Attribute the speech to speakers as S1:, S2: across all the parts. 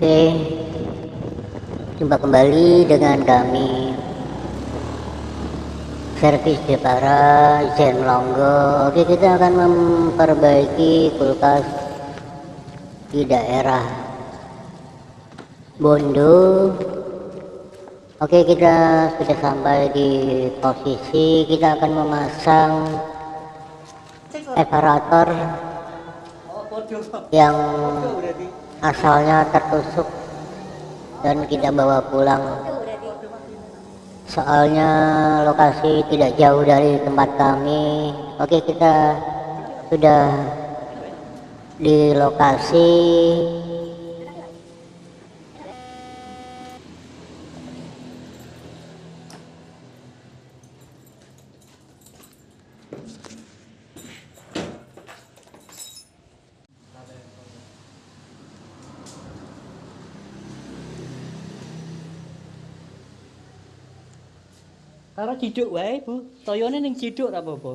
S1: Oke, jumpa kembali dengan kami. Servis Jepara Zen Longgo. Oke, kita akan memperbaiki kulkas di daerah Bondo. Oke, kita sudah sampai di posisi. Kita akan memasang evaporator yang asalnya tertusuk dan kita bawa pulang. Soalnya lokasi tidak jauh dari tempat kami. Oke kita sudah di lokasi
S2: Karo ciduk wae, Bu. Toyone ning ciduk ra apa-apa.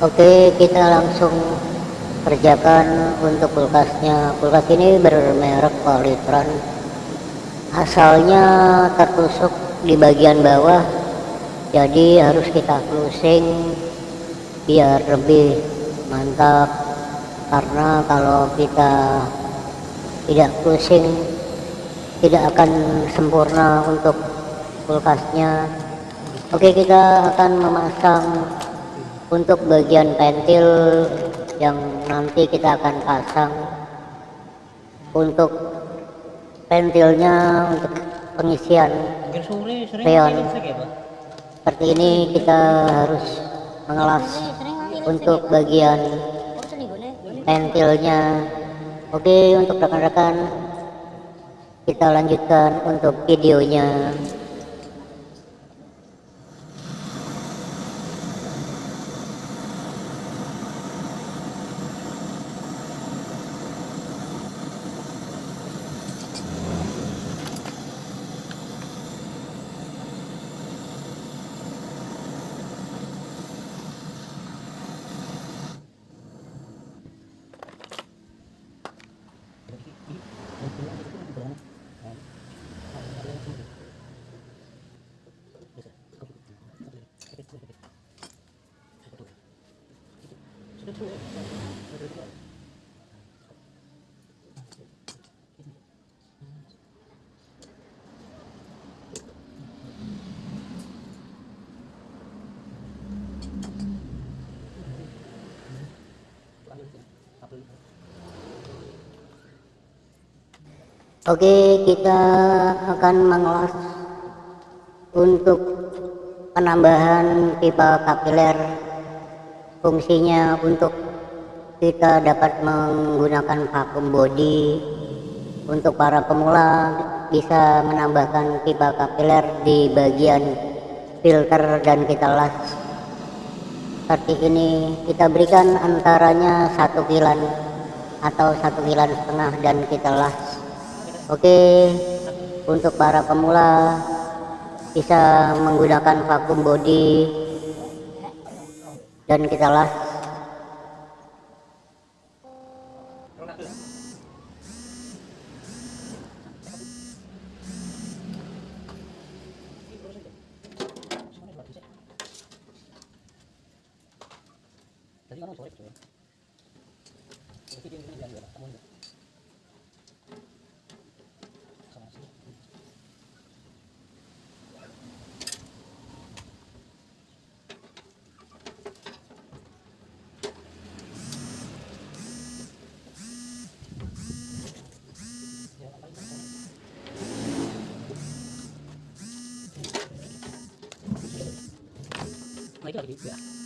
S1: Oke, kita langsung kerjakan untuk kulkasnya. Kulkas ini bermerek Polytron. Asalnya tertusuk di bagian bawah, jadi harus kita closing biar lebih mantap. Karena kalau kita tidak closing, tidak akan sempurna untuk kulkasnya. Oke, kita akan memasang untuk bagian pentil yang nanti kita akan pasang untuk pentilnya untuk pengisian freon seperti ini kita harus mengelas untuk bagian pentilnya. Oke untuk rekan-rekan kita lanjutkan untuk videonya Oke, kita akan mengelas untuk penambahan pipa kapiler. Fungsinya untuk kita dapat menggunakan vakum body. Untuk para pemula bisa menambahkan pipa kapiler di bagian filter dan kita las. Seperti ini kita berikan antaranya satu kilan atau satu kilan setengah dan kita las. Oke, untuk para pemula bisa menggunakan vakum body dan kita las.
S2: Mike.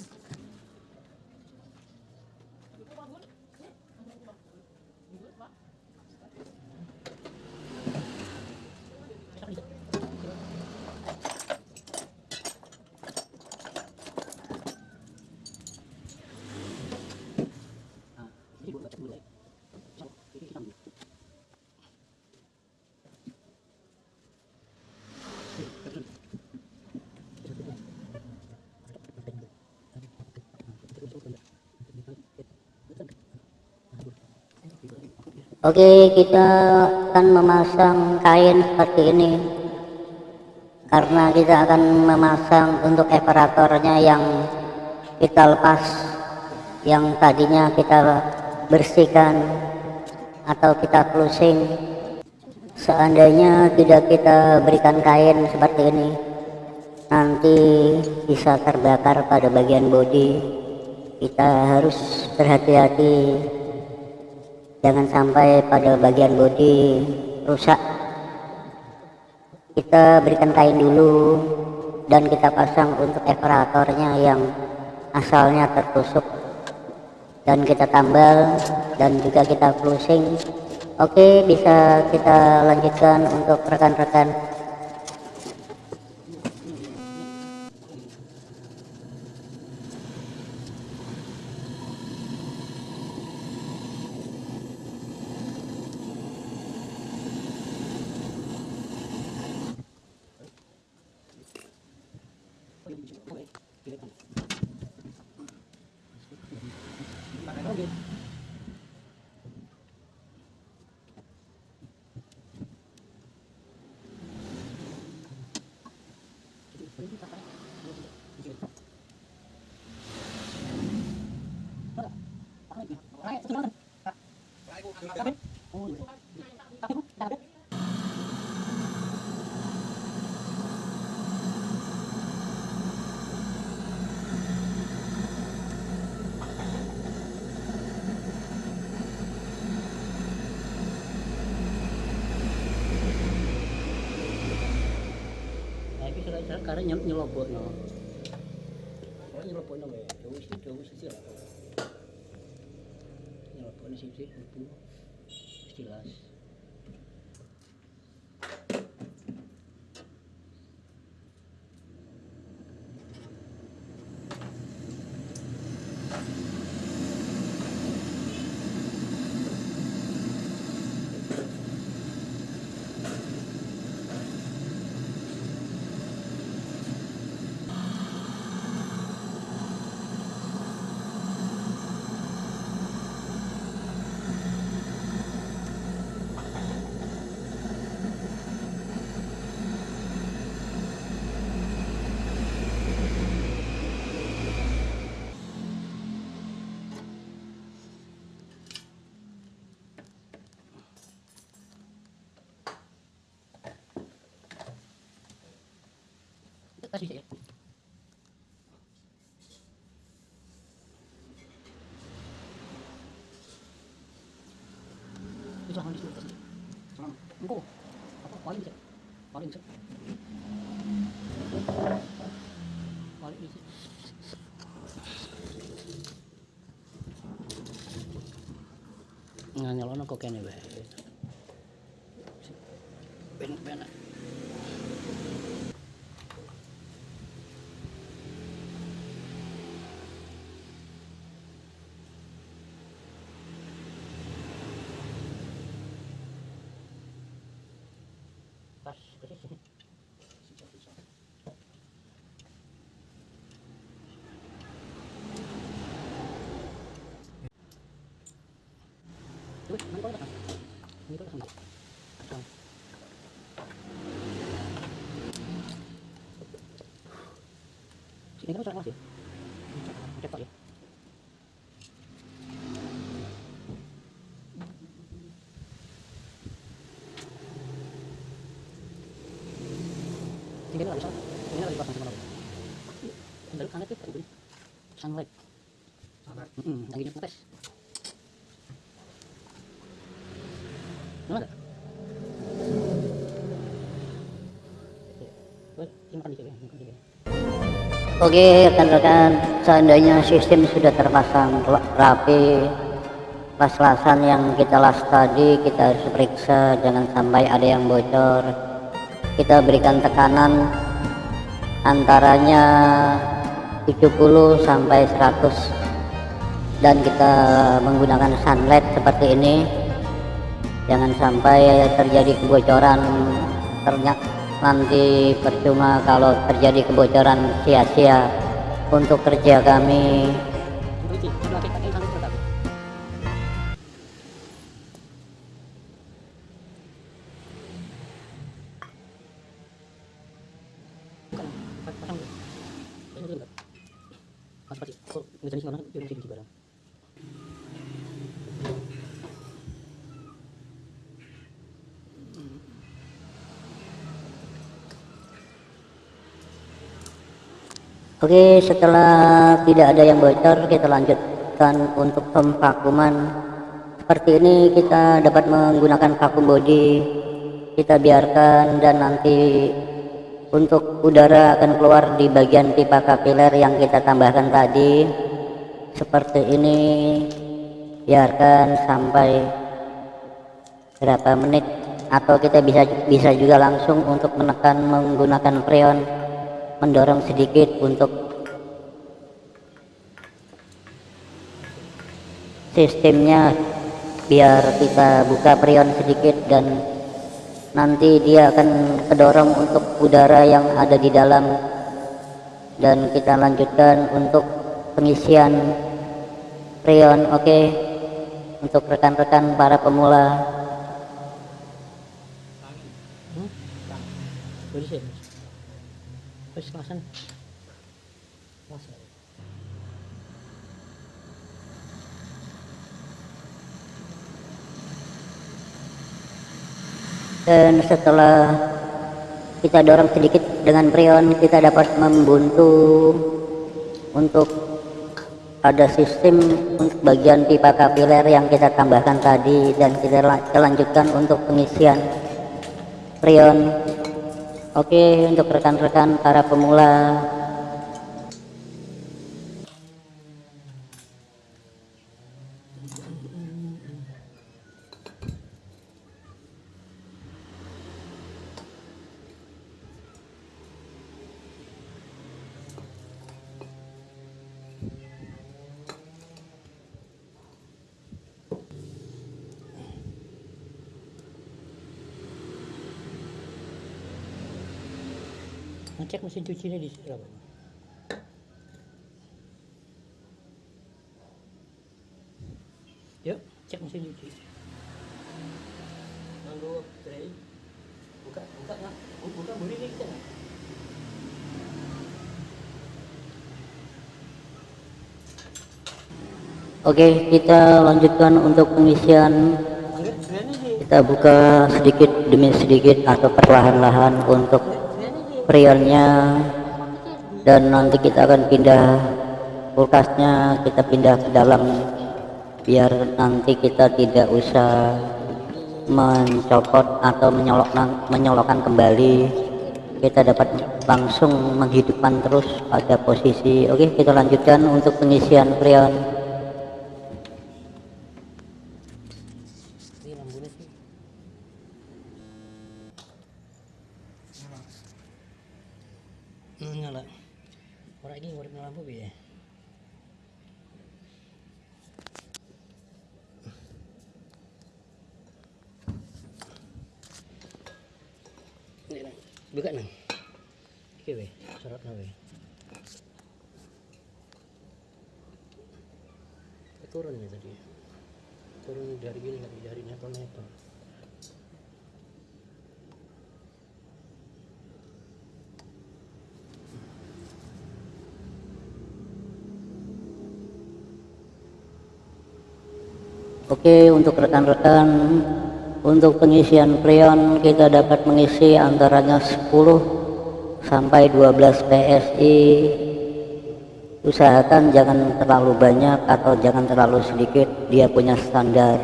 S1: Oke, kita akan memasang kain seperti ini. Karena kita akan memasang untuk operatornya yang kita lepas yang tadinya kita bersihkan atau kita closing. Seandainya tidak kita berikan kain seperti ini nanti bisa terbakar pada bagian bodi. Kita harus berhati-hati jangan sampai pada bagian bodi rusak. Kita berikan kain dulu dan kita pasang untuk operatornya yang asalnya tertusuk. Dan kita tambal dan juga kita closing. Oke bisa kita lanjutkan untuk rekan-rekan
S2: 100. Karena nyel nyelobokno. Oh, nyelobokno wae. Dewe sih, dewe sih lah. Nyelobokno siji ibu. Wis jelas. Saya. Itu lah di nyalono kok kene. Ben ben. Ini kan suara ya? Cepat ya. Sini kan bisa. Sini lagi. Sunlight. Hmm, lagi. Mana ada? Wah, ini makan di sini, makan di sini.
S1: Oke rekan-rekan seandainya sistem sudah terpasang ra- rapi las-lasan yang kita las tadi kita harus periksa jangan sampai ada yang bocor. Kita berikan tekanan antaranya 70 sampai 100 dan kita menggunakan sunlight seperti ini. Jangan sampai terjadi kebocoran ternyata nanti percuma kalau terjadi kebocoran sia-sia untuk kerja kami
S2: Terima kasih.
S1: Oke, setelah tidak ada yang bocor, kita lanjutkan untuk pemvakuman. Seperti ini kita dapat menggunakan vakum body. Kita biarkan dan nanti untuk udara akan keluar di bagian pipa kapiler yang kita tambahkan tadi. Seperti ini. Biarkan sampai berapa menit atau kita bisa bisa juga langsung untuk menekan menggunakan freon mendorong sedikit untuk sistemnya biar kita buka prion sedikit dan nanti dia akan kedorong untuk udara yang ada di dalam dan kita lanjutkan untuk pengisian prion oke okay? untuk rekan-rekan para pemula?
S2: Kelas.
S1: Dan setelah kita dorong sedikit dengan prion, kita dapat membuntu untuk ada sistem untuk bagian pipa kapiler yang kita tambahkan tadi dan kita lanjutkan untuk pengisian prion Oke, untuk rekan-rekan para pemula
S2: mesin cuci ini di berapa yuk cek mesin cuci. Manggo tray. Buka buka nggak buka buri ini kita
S1: Oke, kita lanjutkan untuk pengisian. Kita buka sedikit demi sedikit atau perlahan-lahan untuk prionnya dan nanti kita akan pindah kulkasnya kita pindah ke dalam. Biar nanti kita tidak usah mencopot atau menyolok menyolokkan kembali. Kita dapat langsung menghidupkan terus pada posisi. Oke kita lanjutkan untuk pengisian prion
S2: Oke
S1: untuk rekan-rekan untuk pengisian freon kita dapat mengisi antaranya 10 sampai 12 PSI usahakan jangan terlalu banyak atau jangan terlalu sedikit dia punya standar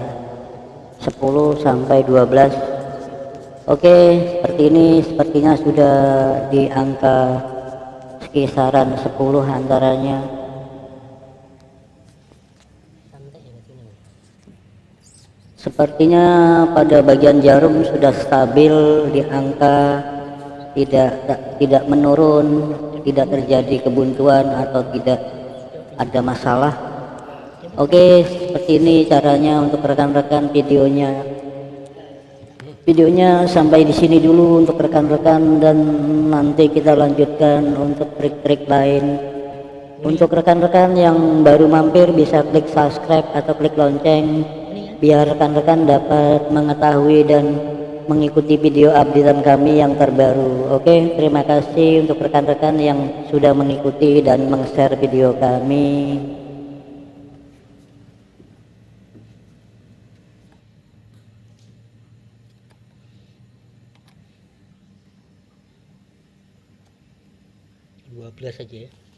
S1: 10 sampai 12 oke seperti ini sepertinya sudah di angka kisaran 10 antaranya Sepertinya pada bagian jarum sudah stabil di angka tidak tidak menurun, tidak terjadi kebuntuan atau tidak ada masalah. Oke, seperti ini caranya untuk rekan-rekan videonya. Videonya sampai di sini dulu untuk rekan-rekan dan nanti kita lanjutkan untuk trik-trik lain. Untuk rekan-rekan yang baru mampir bisa klik subscribe atau klik lonceng biar rekan-rekan dapat mengetahui dan mengikuti video updatean kami yang terbaru. Oke terima kasih untuk rekan-rekan yang sudah mengikuti dan meng-share video kami.
S2: Belas aja ya.